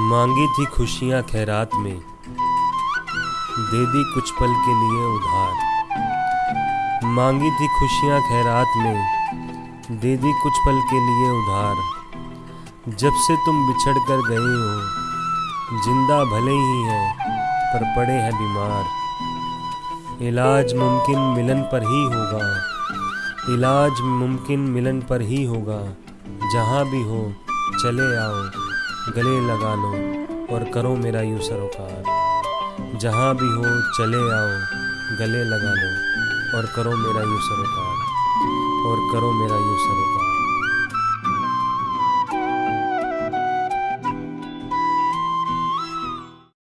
मांगी थी खुशियाँ खैरात में। दे दी कुछ पल के लिए उधार। मांगी थी खुशियाँ खैरात में। दे दी कुछ पल के लिए उधार। जब से तुम बिछड़ कर गए हो, ज़िंदा भले ही हैं, पर पड़े हैं बीमार। इलाज मुमकिन मिलन पर ही होगा। इलाज मुमकिन मिलन पर ही होगा। जहाँ भी हो, चले आओ। गले लगा लो और करो मेरा यूँ सरोकार। जहाँ भी हो, चले आओ, गले लगा लो और करो मेरा यूँ सरोकार। और करो मेरा यूँ सरोकार।